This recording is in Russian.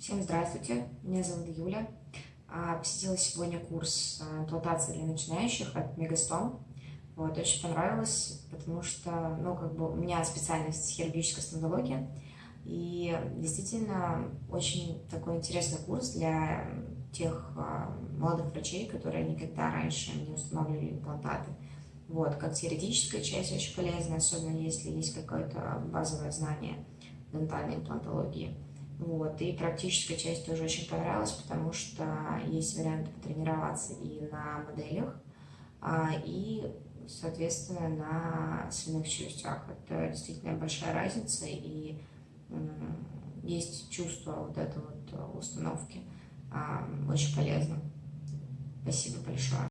Всем здравствуйте, меня зовут Юля. А, посетила сегодня курс а, имплантации для начинающих от Мегастом. Вот, очень понравилось, потому что, ну, как бы у меня специальность хирургическая стоматология, и действительно очень такой интересный курс для тех а, молодых врачей, которые никогда раньше не устанавливали имплантаты. Вот, как теоретическая часть очень полезна, особенно если есть какое-то базовое знание дентальной имплантологии. Вот. И практическая часть тоже очень понравилась, потому что есть варианты потренироваться и на моделях, а, и, соответственно, на свиных челюстях. Это действительно большая разница, и есть чувство вот этой вот установки. А, очень полезно. Спасибо большое.